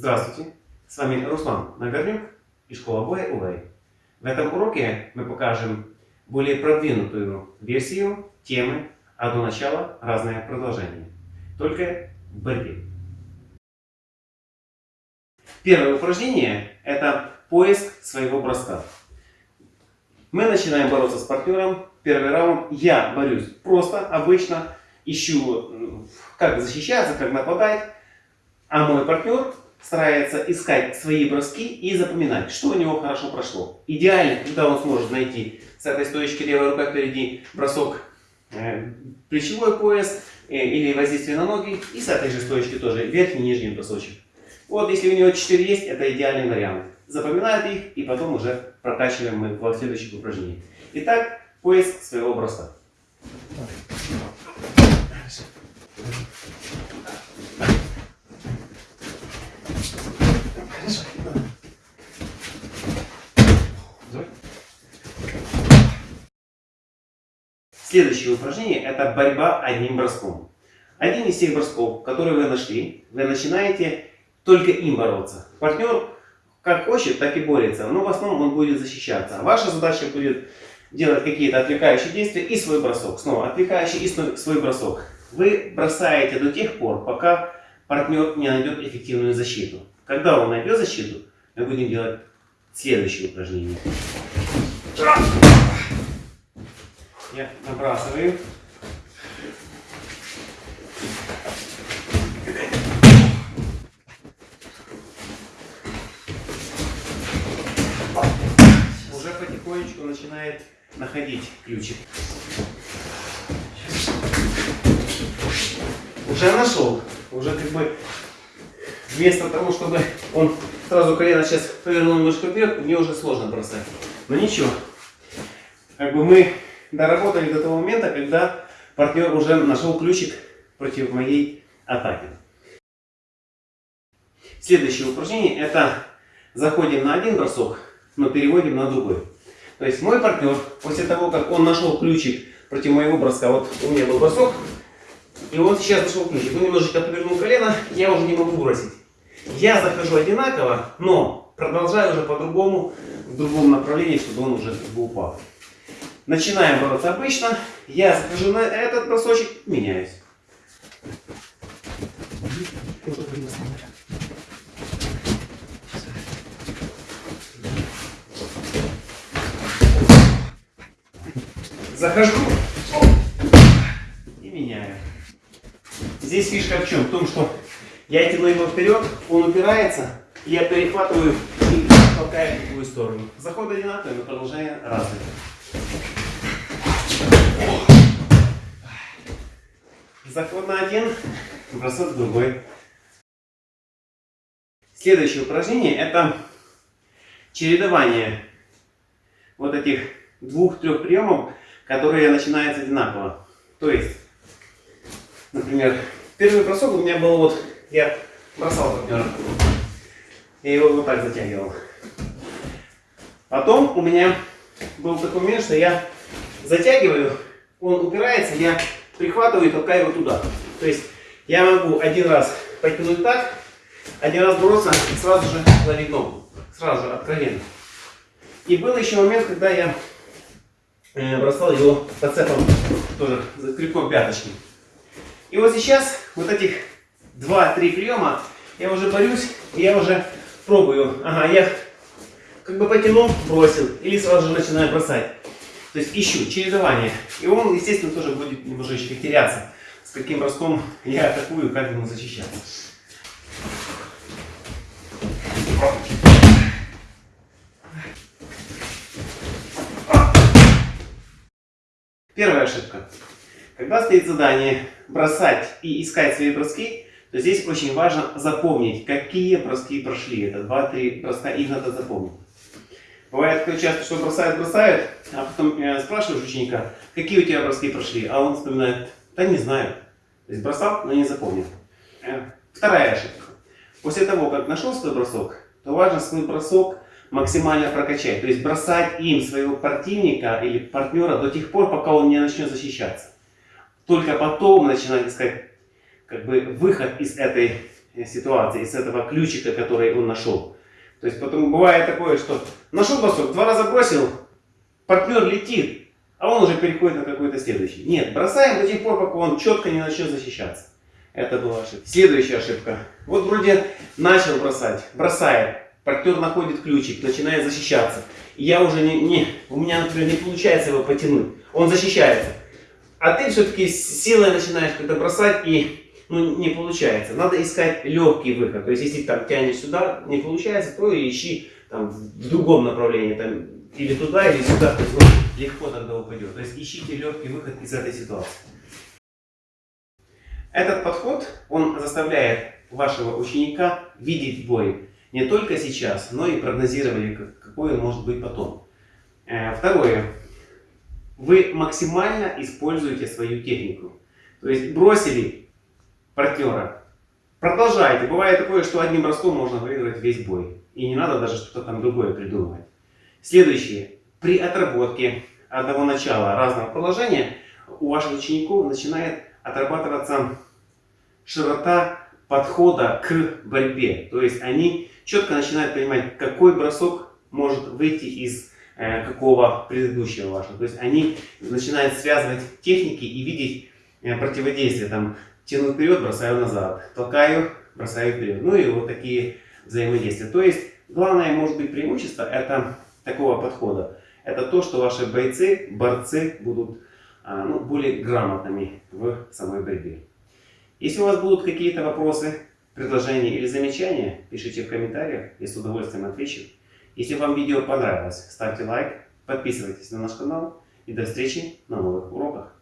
Здравствуйте, с вами Руслан Нагорнюк и школа боя УВЭЙ. В этом уроке мы покажем более продвинутую версию темы «А до начала разное продолжение». Только в борьбе. Первое упражнение – это поиск своего броска. Мы начинаем бороться с партнером. Первый раунд я борюсь просто, обычно, ищу, как защищаться, как нападать. А мой партнер старается искать свои броски и запоминать, что у него хорошо прошло. Идеально, когда он сможет найти с этой стоечки левая рука впереди бросок э, плечевой пояс э, или воздействие на ноги. И с этой же стоечки тоже верхний и нижний бросочек. Вот если у него 4 есть, это идеальный вариант. Запоминают их и потом уже прокачиваем мы в следующих упражнениях. Итак, поиск своего броска. Следующее упражнение это борьба одним броском. Один из тех бросков, которые вы нашли, вы начинаете только им бороться. Партнер как хочет, так и борется, но в основном он будет защищаться. Ваша задача будет делать какие-то отвлекающие действия и свой бросок. Снова отвлекающий и свой бросок. Вы бросаете до тех пор, пока партнер не найдет эффективную защиту. Когда он найдет защиту, мы будем делать следующее упражнение. Я набрасываю. Уже потихонечку начинает находить ключик. Уже нашел. Уже как бы вместо того, чтобы он сразу колено сейчас повернул немножко вверх, мне уже сложно бросать. Но ничего как бы мы доработали до того момента, когда партнер уже нашел ключик против моей атаки. Следующее упражнение это заходим на один бросок, но переводим на другой. То есть мой партнер, после того, как он нашел ключик против моего броска, вот у меня был бросок, и он сейчас нашел ключик, он немножечко повернул колено, я уже не могу бросить. Я захожу одинаково, но продолжаю уже по-другому, в другом направлении, чтобы он уже упал. Начинаем бороться обычно. Я захожу на этот бросочек, меняюсь. Захожу и меняю. Здесь фишка в чем? В том, что я тяну его вперед, он упирается, я перехватываю и толкаю в другую сторону. Заход одинаковый, но продолжение разное. Заход на один, бросок другой. Следующее упражнение это чередование вот этих двух-трех приемов, которые начинаются одинаково. То есть, например, первый бросок у меня был вот, я бросал партнера, я его вот так затягивал. Потом у меня был такой момент, что я затягиваю, он упирается, я прихватываю и толкаю его туда. То есть я могу один раз потянуть так, один раз бороться и сразу же ловить ногу. Сразу же, откровенно. И был еще момент, когда я э, бросал его подцепом, тоже за крюком пяточки. И вот сейчас вот этих 2-3 приема я уже борюсь, и я уже пробую. Ага, я как бы потянул, бросил, или сразу же начинаю бросать. То есть ищу чередование. И он, естественно, тоже будет немножечко теряться, с каким броском я атакую, как ему защищаться. Первая ошибка. Когда стоит задание бросать и искать свои броски, то здесь очень важно запомнить, какие броски прошли. Это 2-3 броска, их надо запомнить. Бывает такое часто, что бросают, бросают, а потом э, спрашиваешь ученика, какие у тебя броски прошли, а он вспоминает, да не знаю. То есть бросал, но не запомнил. Э, вторая ошибка. После того, как нашел свой бросок, то важно свой бросок максимально прокачать. То есть бросать им своего противника или партнера до тех пор, пока он не начнет защищаться. Только потом начинать искать как бы, выход из этой э, ситуации, из этого ключика, который он нашел. То есть потом бывает такое, что нашел бросок, два раза бросил, партнер летит, а он уже переходит на какой-то следующий. Нет, бросаем до тех пор, пока он четко не начнет защищаться. Это была ошибка. Следующая ошибка. Вот вроде начал бросать, бросает, партнер находит ключик, начинает защищаться. И я уже не, не, у меня, например, не получается его потянуть. Он защищается. А ты все-таки силой начинаешь когда бросать и ну, не получается. Надо искать легкий выход. То есть, если там тянешь сюда, не получается, то ищи там, в другом направлении. Там, или туда, или сюда. То есть, ну, легко тогда упадет. То есть, ищите легкий выход из этой ситуации. Этот подход, он заставляет вашего ученика видеть бой не только сейчас, но и прогнозировали, какой он может быть потом. Э, второе. Вы максимально используете свою технику. То есть бросили партнера, продолжайте. Бывает такое, что одним броском можно выиграть весь бой. И не надо даже что-то там другое придумывать. Следующее. При отработке одного начала разного положения у ваших учеников начинает отрабатываться широта подхода к борьбе. То есть они четко начинают понимать, какой бросок может выйти из э, какого предыдущего вашего. То есть они начинают связывать техники и видеть э, противодействие. Там тяну вперед, бросаю назад, толкаю, бросаю вперед. Ну и вот такие взаимодействия. То есть главное может быть преимущество это такого подхода. Это то, что ваши бойцы, борцы будут а, ну, более грамотными в самой борьбе. Если у вас будут какие-то вопросы, предложения или замечания, пишите в комментариях, я с удовольствием отвечу. Если вам видео понравилось, ставьте лайк, подписывайтесь на наш канал и до встречи на новых уроках.